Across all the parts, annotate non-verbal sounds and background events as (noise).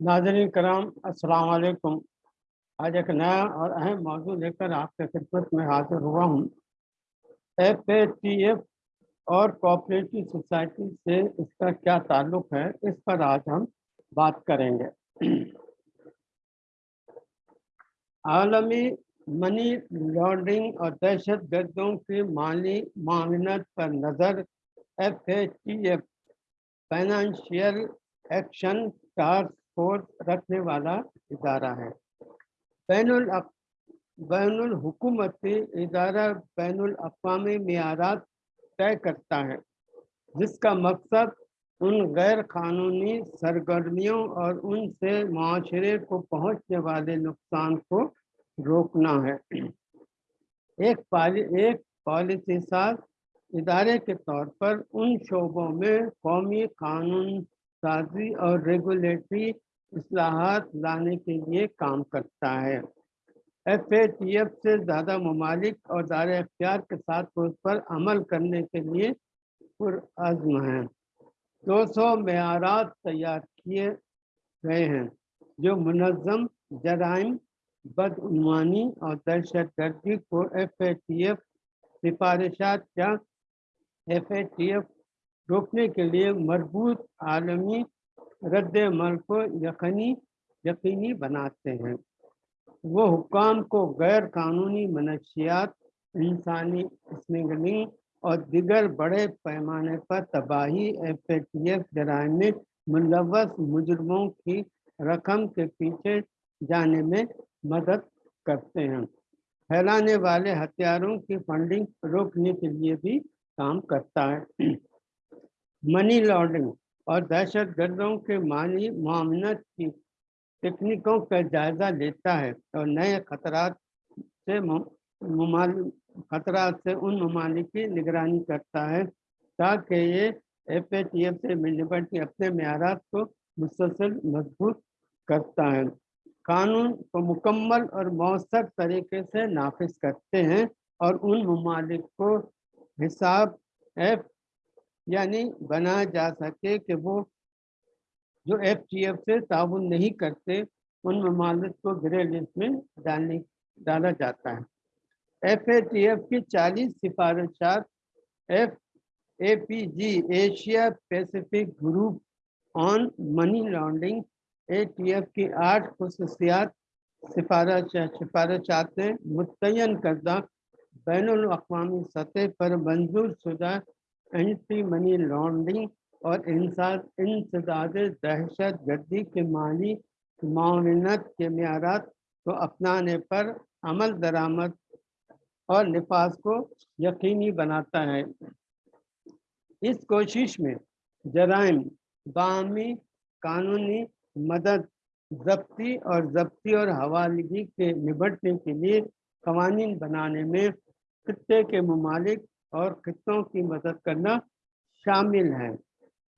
ناظرین کرام، السلام علیکم۔ آج ایک نیا اور اہم موضوع لے کر آپ کے خدمت میں حاضر ہوا ہوں۔ ایف اے ٹی ایف اور کوآپریٹو سوسائٹی سے اس کا کیا تعلق ہے، اس پر آج ہم بات کریں گے۔ عالمی منی لانڈرنگ اور دہشت گردوں کی مالی معاونت پر نظر F A T F financial action task force رکھنے والا ادارہ ہے۔ بین الاق بین الحکومتی ادارہ بین الاقوامی معیارات طے کرتا ہے، جس کا مقصد ان غیر قانونی سرگرمیوں اور ان سے معاشرے کو پہنچنے والے نقصان کو روکنا ہے۔ ایک پالی ایک پالیسی ساز ادارے کے طور پر ان شعبوں میں قومی قانون سازی اور ریگولیٹری اصلاحات لانے کے لیے کام کرتا ہے۔ ایف اے ٹی ایف سے زیادہ ممالک اور دار اختیار کے ساتھ اس پر عمل کرنے کے لیے پرعزم ہیں۔ دو سو معیارات تیار کیے گئے ہیں، جو منظم، جرائم، بدعنوانی اور دہشت گردی کو ایف اے ٹی ایف سفارشات یا ایف اے ٹی ایف روکنے کے لیے مربوط عالمی رد عمل کو یقینی یقینی بناتے ہیں۔ وہ حکام کو غیر قانونی منشیات، انسانی اسمگلنگ اور دیگر بڑے پیمانے پر تباہی ایف اے ٹی ایف جرائم میں ملوث مجرموں کی رقم کے پیچھے جانے میں مدد کرتے ہیں۔ پھیلانے والے ہتھیاروں کی فنڈنگ روکنے کے لیے بھی کام کرتا ہے۔ منی لانڈرنگ اور دہشت گردوں کے مالی معاملت کی تکنیکوں کا جائزہ لیتا ہے اور نئے خطرات سے خطرات سے ان ممالک کی نگرانی کرتا ہے تاکہ یہ ایف اے ٹی ایف سے نپٹ کے اپنے معیارات کو مسلسل مضبوط کرتا ہے۔ قانون کو مکمل اور مؤثر طریقے سے نافذ کرتے ہیں اور ان ممالک کو حساب ایف یعنی بنایا جا سکے کہ وہ جو ایف ٹی ایف سے تعاون نہیں کرتے، ان ممالک کو گرے لسٹ میں ڈالنے، ڈالا جاتا ہے۔ ایف اے ٹی ایف کی چالیس سفارشات، F A P G Asia Pacific group on money laundering, A T F کی آٹھ خصوصیات سفارش، سفارشاتیں متعین کردہ بین الاقوامی سطح پر منظور شدہ اینٹی منی لانڈرنگ اور انسداد دہشت گردی کے مالی معاونت کے معیارات کو اپنانے پر عمل درآمد اور نفاذ کو یقینی بناتا ہے۔ اس کوشش میں جرائم بامی قانونی مدد، ضبطی اور ضبطی اور حوالگی کے نبٹنے کے لیے قوانین بنانے میں خطے کے ممالک اور خطوں کی مدد کرنا شامل ہے۔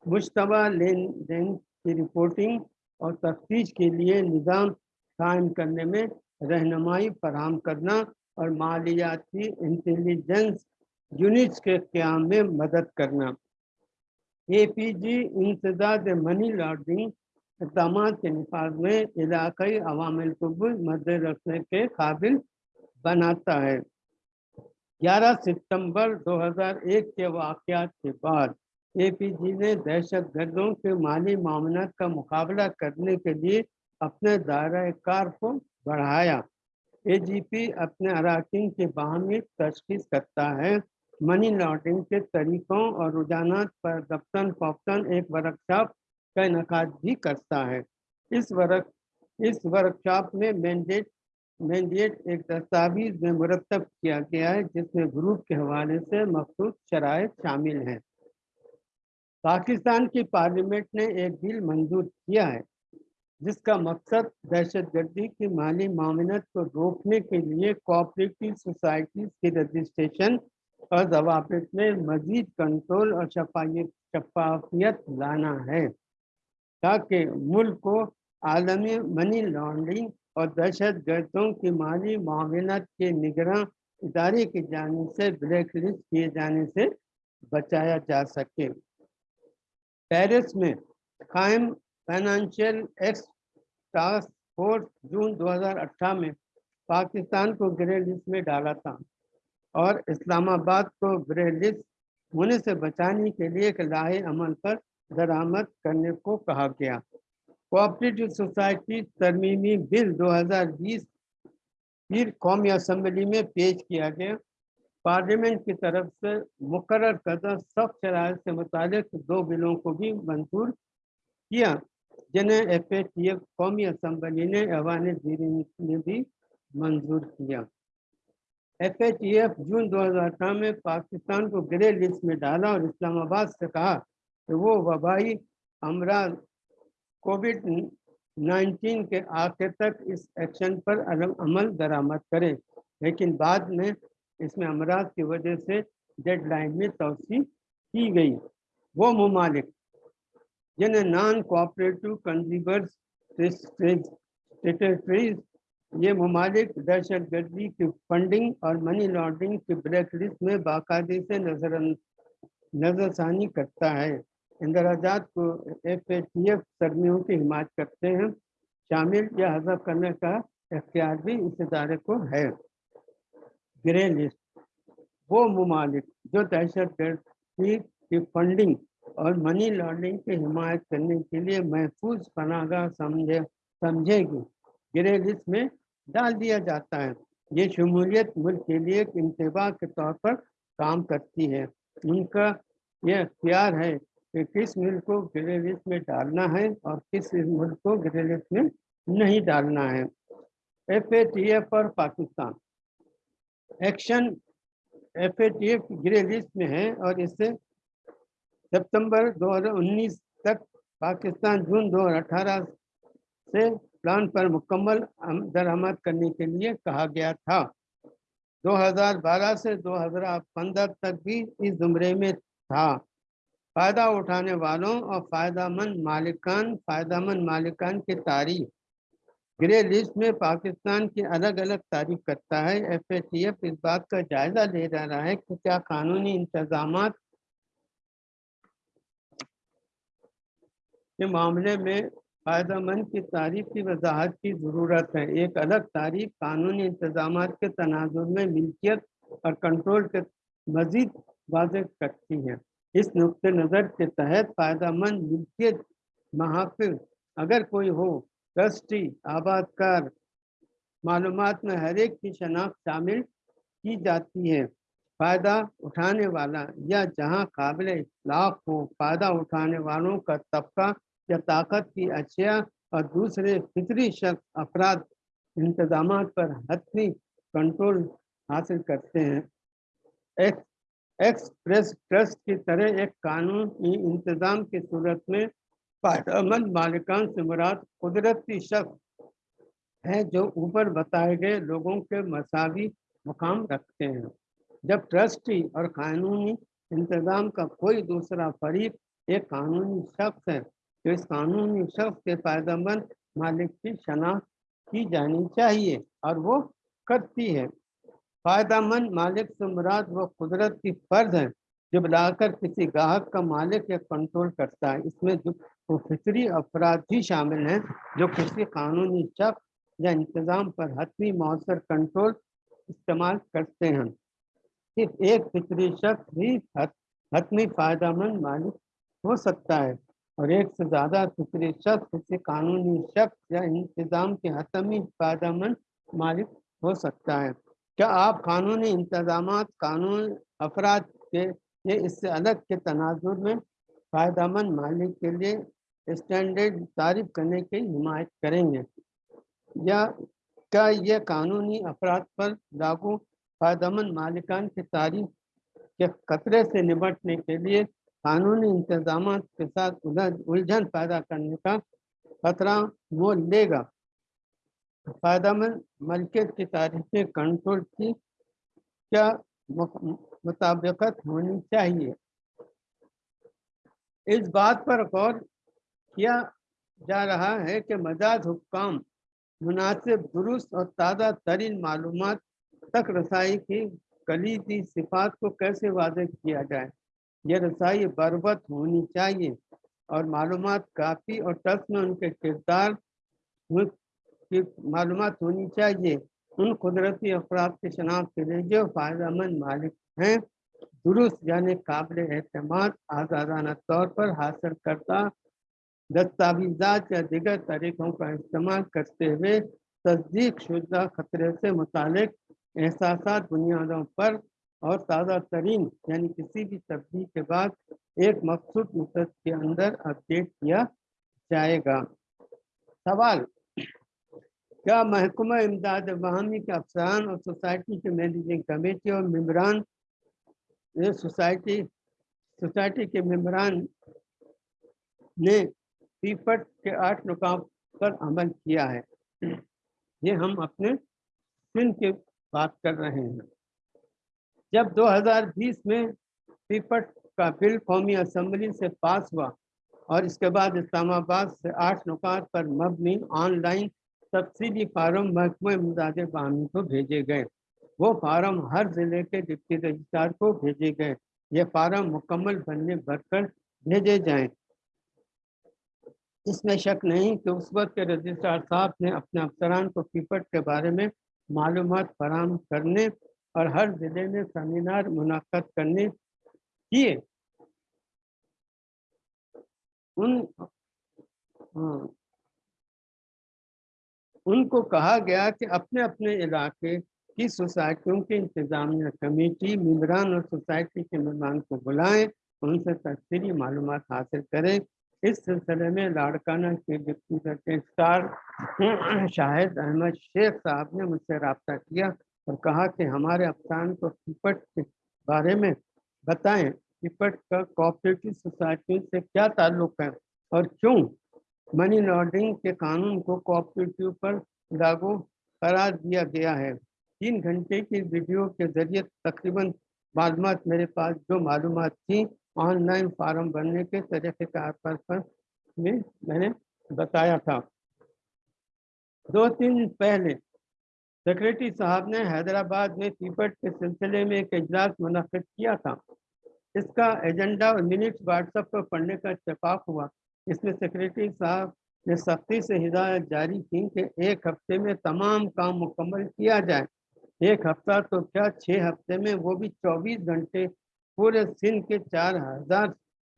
مشتبہ لین دین کی رپورٹنگ اور تفتیش کے لیے نظام قائم کرنے میں رہنمائی فراہم کرنا اور مالیاتی انٹیلیجنس یونٹس کے قیام میں مدد کرنا۔ اے پی جی انتداد منی لانڈرنگ اقدامات کے نفاذ میں علاقائی عوامل کو بھی مد رکھنے کے قابل بناتا ہے۔ گیارہ ستمبر دو ہزار ایک کے واقعات کے بعد اے پی جی نے دہشت گردوں کے مالی معاملات کا مقابلہ کرنے کے لیے اپنے دائرۂ کار کو بڑھایا۔ اے جی پی اپنے اراکین کے باہمی تشخیص کرتا ہے۔ منی لانڈرنگ کے طریقوں اور رجحانات پر دفتن فوقتاً ایک ورکشاپ کا انعقاد بھی کرتا ہے۔ اس ورک، اس ورکشاپ میں مینڈیٹ مینڈیٹ ایک دستاویز میں مرتب کیا گیا ہے، جس میں گروپ کے حوالے سے مخصوص شرائط شامل ہیں۔ پاکستان کی پارلیمنٹ نے ایک بل منظور کیا ہے، جس کا مقصد دہشت گردی کی مالی معاونت کو روکنے کے لیے کوآپریٹو سوسائٹیز کی رجسٹریشن اور ضوابط میں مزید کنٹرول اور شفافیت لانا ہے، تاکہ ملک کو عالمی منی لانڈرنگ اور دہشت گردوں کی مالی معاونت کے نگراں ادارے کی جانب سے بلیک لسٹ کیے جانے سے بچایا جا سکے۔ پیرس میں قائم financial ex task force June دو ہزار اٹھارہ میں پاکستان کو گرے لسٹ میں ڈالا تھا اور اسلام آباد کو گرے لسٹ ہونے سے بچانے کے لیے ایک لاہ عمل پر درآمد کرنے کو کہا گیا۔ کوآپریٹو سوسائٹی ترمیمی بل دو ہزار بیس پھر قومی اسمبلی میں پیش کیا گیا۔ پارلیمنٹ کی طرف سے مقرر کردہ سخت شرائط سے متعلق دو بلوں کو بھی منظور کیا، جنہیں ایف اے ٹی ایف قومی اسمبلی نے ایوان زیرین نے بھی منظور کیا۔ F A T F June دو ہزار اٹھارہ میں پاکستان کو گرے لسٹ میں ڈالا اور اسلام آباد سے کہا کہ وہ وبائی امراض کووڈ نائنٹین کے آخر تک اس ایکشن پر عمل درآمد کرے لیکن بعد میں اس میں امراض کی وجہ سے ڈیڈ لائن میں توسیع کی گئی۔ وہ ممالک جنہیں نان کوآپریٹو کنزیومرز یہ ممالک دہشت گردی کی فنڈنگ اور منی لانڈرنگ کی بلیک لسٹ میں باقاعدے سے نظر نظر ثانی کرتا ہے۔ اندراجات کو ایف اے ٹی ایف سرمیوں کی حمایت کرتے ہیں۔ شامل یا حذف کرنے کا اختیار بھی اس ادارے کو ہے۔ Grey list. وہ ممالک جو دہشت گردی کی فنڈنگ اور منی لانڈرنگ کی حمایت کرنے کے لیے محفوظ پناہ گاہ سمجھے سمجھے گی۔ گرے لسٹ میں ڈال دیا جاتا ہے۔ یہ شمولیت ملک کے لیے ایک انتباہ کے طور پر کام کرتی ہے۔ ان کا یہ اختیار ہے کہ کس ملک کو گرے لسٹ میں ڈالنا ہے اور کس ملک کو گرے لسٹ میں نہیں ڈالنا ہے۔ ایف اے ٹی ایف اور Pakistan. Action F A T F grey list میں ہے اور اس سے ستمبر دو ہزار انیس تک پاکستان جون دو ہزار اٹھارہ سے پلان پر مکمل درآمد کرنے کے لیے کہا گیا تھا۔ دو ہزار بارہ سے دو ہزار پندرہ تک بھی اس زمرے میں تھا۔ فائدہ اٹھانے والوں اور فائدہ مند مالکان، فائدہ مند مالکان کی تاریخ گرے لسٹ میں پاکستان کی الگ الگ تعریف کرتا ہے۔ ایف اے ٹی ایف اس بات کا جائزہ لے رہا ہے کہ کیا قانونی انتظامات کے معاملے میں فائدہ مند کی تعریف کی وضاحت کی ضرورت ہے۔ ایک الگ تعریف قانونی انتظامات کے تناظر میں ملکیت اور کنٹرول کے مزید واضح کرتی ہے۔ اس نقطۂ نظر کے تحت فائدہ مند ملکیت محافظ اگر کوئی ہو، ٹرسٹی آباد کار معلومات میں ہر ایک کی شناخت شامل کی جاتی ہے۔ فائدہ اٹھانے والا یا جہاں قابل اطلاق ہو، فائدہ اٹھانے والوں کا طبقہ یا طاقت کی اشیاء اور دوسرے فطری شخص افراد انتظامات پر حتمی کنٹرول حاصل کرتے ہیں۔ ایکسپریس ٹرسٹ کی طرح ایک قانونی انتظام کی صورت میں فائدہ مند مالکان سے مراد قدرتی شخص ہے جو اوپر بتائے گئے لوگوں کے مساوی مقام رکھتے ہیں۔ جب ٹرسٹی اور قانونی انتظام کا کوئی دوسرا فریق ایک قانونی شخص ہے، تو اس قانونی شخص کے فائدہ مند مالک کی شناخت کی جانی چاہیے اور وہ کرتی ہے۔ فائدہ مند مالک سے مراد وہ قدرت کی فرض ہے جو بلا کر کسی گاہک کا مالک یا کنٹرول کرتا ہے۔ اس میں جو وہ فطری افراد بھی شامل ہیں جو کسی قانونی شخص یا انتظام پر حتمی مؤثر کنٹرول استعمال کرتے ہیں۔ صرف ایک فطری شخص بھی حتمی فائدہ مند مالک ہو سکتا ہے اور ایک سے زیادہ فطری شخص کسی قانونی شخص یا انتظام کے حتمی فائدہ مند مالک ہو سکتا ہے۔ کیا آپ قانونی انتظامات، قانون افراد کے یہ اس سے الگ کے تناظر میں فائدہ مند مالک کے لیے اسٹینڈرڈ تعریف کرنے کی حمایت کریں گے؟ یا کیا یہ قانونی افراد پر لاگو فائدہ مند مالکان کی تعریف کے خطرے سے نمٹنے کے لیے قانونی انتظامات کے ساتھ الجھن پیدا کرنے کا خطرہ وہ لے گا؟ فائدہ مند ملکیت کی تاریخیں کنٹرول کی کیا مطابقت ہونی چاہیے؟ اس بات پر غور کیا جا رہا ہے کہ مجاز حکام مناسب، درست اور تازہ ترین معلومات تک رسائی کی کلیدی صفات کو کیسے واضح کیا جائے؟ یہ رسائی بربت ہونی چاہیے اور معلومات کافی اور ٹس میں ان کے کردار کی معلومات ہونی چاہیے۔ ان قدرتی افراد کی شناخت کے لیے جو فائدہ مند مالک ہیں، درست یعنی قابل اعتماد، آزادانہ طور پر حاصل کرتا دستاویزات یا دیگر طریقوں کا استعمال کرتے ہوئے تصدیق شدہ خطرے سے متعلق احساسات بنیادوں پر اور تازہ ترین یعنی کسی بھی تبدیلی کے بعد ایک مخصوص مدت کے اندر اپڈیٹ کیا جائے گا۔ سوال کیا محکمہ امداد باہمی کے افسران اور سوسائٹی کے مینیجنگ کمیٹی اور ممبران سوسائٹی سوسائٹی کے ممبران نے پیپٹ کے آٹھ نکام پر عمل کیا ہے۔ یہ ہم اپنے سن کی بات کر رہے ہیں۔ جب دو ہزار بیس میں پیپٹ کا بل قومی اسمبلی سے پاس ہوا اور اس کے بعد اسلام آباد سے آٹھ نکات پر مبنی آن لائن تفصیلی فارم محکمہ امداد باہمی کو بھیجے گئے۔ وہ فارم ہر ضلع کے ڈپٹی رجسٹرار کو بھیجے گئے۔ یہ فارم مکمل بننے بھر کر بھیجے جائیں۔ اس میں شک نہیں کہ اس وقت کے رجسٹرار صاحب نے اپنے افسران کو پیپٹ کے بارے میں معلومات فراہم کرنے اور ہر ضلع میں سیمینار منعقد کرنے کیے۔ ان ہاں۔ ان کو کہا گیا کہ اپنے اپنے علاقے کی سوسائٹیوں کی انتظامیہ کمیٹی، ممبران اور سوسائٹی کے مہمان کو بلائیں، ان سے تفصیلی معلومات حاصل کریں۔ اس سلسلے میں لاڑکانہ کے ڈپٹی اسٹار شاہد احمد شیخ صاحب نے مجھ سے رابطہ کیا اور کہا کہ ہمارے افسان کو ٹپٹ کے بارے میں بتائیں ٹپٹ کا کوآپریٹو سوسائٹی سے کیا تعلق ہے اور کیوں؟ منی لانڈرنگ کے قانون کو کوآپریٹو پر لاگو قرار دیا گیا ہے۔ تین گھنٹے کی ویڈیو کے ذریعے تقریباً معلومات میرے پاس جو معلومات تھیں آن لائن فارم بھرنے کے طریقہ کار پر میں میں نے بتایا تھا۔ دو تین پہلے سیکرٹری صاحب نے حیدرآباد میں پیپٹ کے سلسلے میں ایک اجلاس منعقد کیا تھا۔ اس کا ایجنڈا اور منٹس واٹس ایپ پر پڑھنے کا اتفاق ہوا۔ اس میں سیکرٹری صاحب نے سختی سے ہدایت جاری کی کہ ایک ہفتے میں تمام کام مکمل کیا جائے۔ ایک ہفتہ تو کیا چھ ہفتے میں وہ بھی چوبیس گھنٹے پورے سندھ کے چار ہزار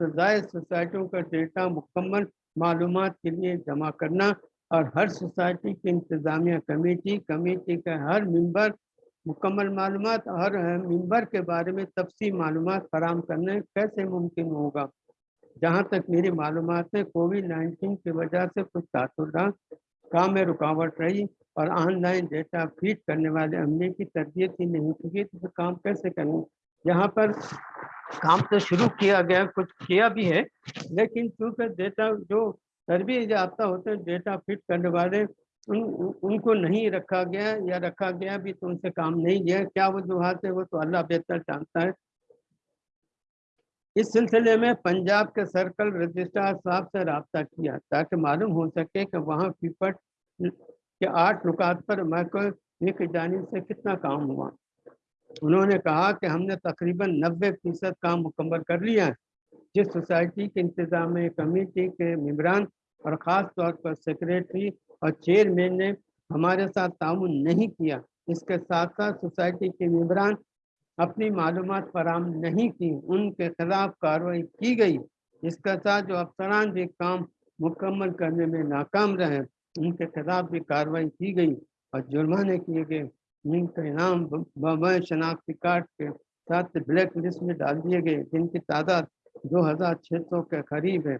سے زائد سوسائٹیوں کا ڈیٹا مکمل معلومات کے لیے جمع کرنا اور ہر سوسائٹی کی انتظامیہ کمیٹی کمیٹی کا ہر ممبر مکمل معلومات ہر ممبر کے بارے میں تفصیل معلومات فراہم کرنے کیسے ممکن ہوگا؟ جہاں تک میری معلومات ہے، کووڈ نائنٹین کی وجہ سے کچھ تاثر کام میں رکاوٹ رہی اور آن لائن ڈیٹا فیڈ کرنے والے عملے کی تربیت ہی نہیں ہوگی تو کام کیسے کریں یہاں پر کام تو شروع کیا گیا، کچھ کیا بھی ہے، لیکن چونکہ ڈیٹا جو تربیت یافتہ ہوتے ہیں، ڈیٹا فٹ کرنے والے ان ان کو نہیں رکھا گیا یا رکھا گیا بھی تو ان سے کام نہیں گیا۔ کیا وجوہات ہے وہ تو اللہ بہتر جانتا ہے۔ اس سلسلے میں پنجاب کے سرکل رجسٹرار صاحب سے رابطہ کیا تاکہ معلوم ہو سکے کہ وہاں پیپٹ کے آٹھ رکاط پر میں جانب سے کتنا کام ہوا۔ انہوں نے کہا کہ ہم نے تقریباً نبے فیصد کام مکمل کر لیا ہے، جس سوسائٹی کے انتظام کمیٹی کے ممبران اور خاص طور پر سیکریٹری اور چیئرمین نے ہمارے ساتھ تعاون نہیں کیا۔ اس کے ساتھ ساتھ سوسائٹی کے ممبران اپنی معلومات فراہم نہیں کی، ان کے خلاف کارروائی کی گئی اس کے ساتھ جو افسران بھی کام مکمل کرنے میں ناکام رہے، ان کے خلاف بھی کارروائی کی گئی اور جرمانے کیے گئے جن کا انعام بابائے شناختی کارڈ کے ساتھ بلیک لسٹ میں ڈال دیے گئے، جن کی تعداد دو ہزار چھ سو کے قریب ہے۔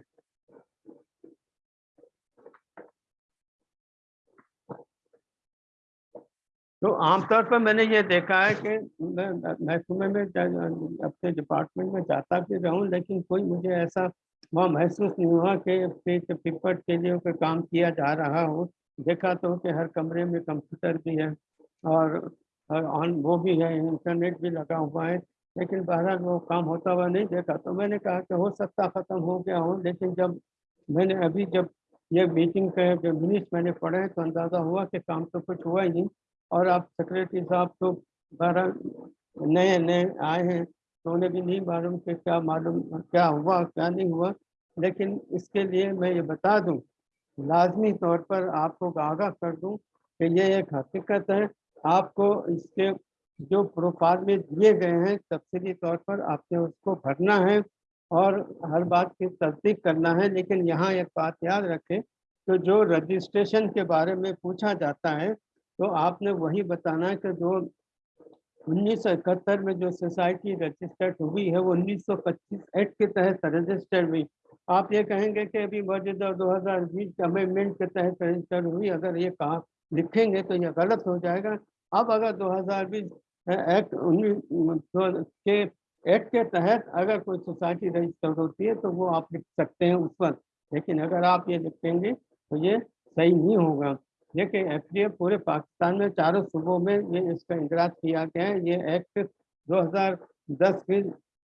تو عام طور پر میں نے یہ دیکھا ہے کہ محکمے میں اپنے ڈپارٹمنٹ میں جاتا بھی رہوں، لیکن کوئی مجھے ایسا وہاں محسوس نہیں ہوا کہ پپٹ کے لیے کوئی کام کیا جا رہا ہو۔ دیکھا تو کہ ہر کمرے میں کمپیوٹر بھی ہے اور آن وہ بھی ہے، انٹرنیٹ بھی لگا ہوا ہے، لیکن بہرحال وہ کام ہوتا ہوا نہیں دیکھا۔ تو میں نے کہا کہ ہو سکتا ختم ہو گیا ہوں لیکن جب میں نے ابھی جب یہ میٹنگ کا جو منٹس میں نے پڑھے تو اندازہ ہوا کہ کام تو کچھ ہوا ہی نہیں۔ اور آپ سیکریٹری صاحب تو بہرحال نئے نئے آئے ہیں تو انہیں بھی نہیں معلوم کہ کیا معلوم، کیا ہوا، کیا نہیں ہوا۔ لیکن اس کے لیے میں یہ بتا دوں، لازمی طور پر آپ کو آگاہ کر دوں کہ یہ ایک حقیقت ہے۔ آپ کو اس کے جو پروفارم دیے گئے ہیں، تفصیلی طور پر آپ نے اس کو بھرنا ہے اور ہر بات کی تصدیق کرنا ہے۔ لیکن یہاں ایک بات یاد رکھیں کہ جو رجسٹریشن کے بارے میں پوچھا جاتا ہے تو آپ نے وہی بتانا ہے کہ جو انیس سو اکہتر میں جو سوسائٹی رجسٹرڈ ہوئی ہے، وہ انیس سو پچیس ایکٹ کے تحت رجسٹرڈ ہوئی۔ آپ یہ کہیں گے کہ ابھی موجودہ دو ہزار بیس امنڈمنٹ کے تحت رجسٹرڈ ہوئی، اگر یہ کہا لکھیں گے تو یہ غلط ہو جائے گا۔ اب اگر دو ہزار بیس ایکٹ انیس کے ایکٹ کے تحت اگر کوئی سوسائٹی رجسٹرڈ ہوتی ہے تو وہ آپ لکھ سکتے ہیں اس وقت۔ لیکن اگر آپ یہ لکھیں گے تو یہ صحیح نہیں ہوگا۔ دیکھیں ایف ڈی اے پورے پاکستان میں چاروں صوبوں میں یہ اس کا اندراج کیا گیا ہے۔ یہ ایکٹ دو ہزار دس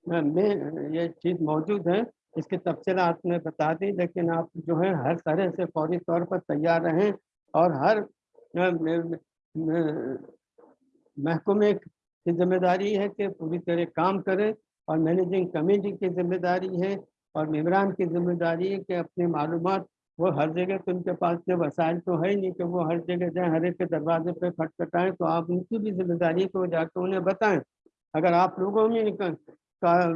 میں یہ چیز موجود ہے۔ اس کی تفصیلات میں بتا دی لیکن آپ جو ہے ہر طرح سے فوری طور پر تیار رہیں اور ہر محکمے کی ذمہ داری ہے کہ پوری طرح کام کریں اور مینیجنگ کمیٹی کی ذمہ داری ہے اور ممبران کی ذمہ داری ہے کہ اپنی معلومات وہ ہر جگہ تو ان کے پاس جو وسائل تو ہے ہی نہیں کہ وہ ہر جگہ جائیں، ہر ایک کے دروازے پہ کھٹکھٹائیں تو آپ ان کی بھی ذمہ داری ہے وہ جا کے انہیں بتائیں۔ اگر آپ لوگوں میں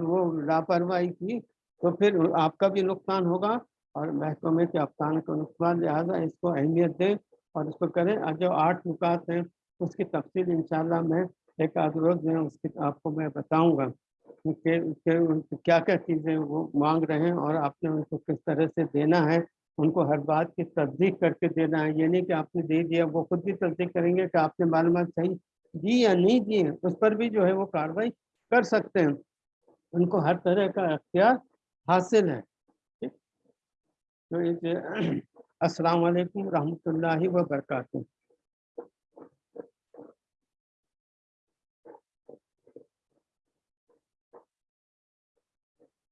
وہ لاپرواہی کی تو پھر آپ کا بھی نقصان ہوگا اور محکمے کے افسان کو نقصان، لہٰذا اس کو اہمیت دیں اور اس کو کریں۔ اور جو آٹھ نکات ہیں اس کی تفصیل انشاءاللہ میں ایک آدھ روز میں اس کی آپ کو میں بتاؤں گا کہ کیا کیا چیزیں وہ مانگ رہے ہیں اور آپ نے ان کو کس طرح سے دینا ہے۔ ان کو ہر بات کی تصدیق کر کے دینا ہے۔ یہ نہیں کہ آپ نے دے دیا، وہ خود بھی تصدیق کریں گے کہ آپ نے معلومات صحیح دی یا نہیں دی ہیں۔ اس پر بھی جو ہے وہ کاروائی کر سکتے ہیں۔ ان کو ہر طرح کا اختیار حاصل ہے۔ (clears throat) السلام علیکم ورحمۃ اللہ وبرکاتہ۔